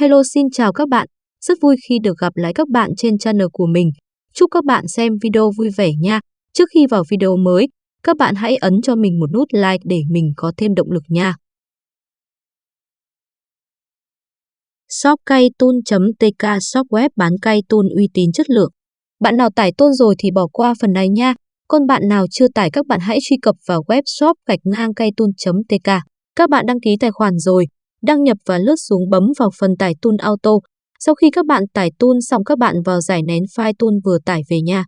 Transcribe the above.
Hello xin chào các bạn, rất vui khi được gặp lại các bạn trên channel của mình. Chúc các bạn xem video vui vẻ nha. Trước khi vào video mới, các bạn hãy ấn cho mình một nút like để mình có thêm động lực nha. Shop cây tun.tk shop web bán cây uy tín chất lượng. Bạn nào tải tôn rồi thì bỏ qua phần này nha. Còn bạn nào chưa tải các bạn hãy truy cập vào web shop gạch ngang caytun.tk. Các bạn đăng ký tài khoản rồi, đăng nhập và lướt xuống bấm vào phần tải tool auto. Sau khi các bạn tải tool xong, các bạn vào giải nén file tool vừa tải về nha.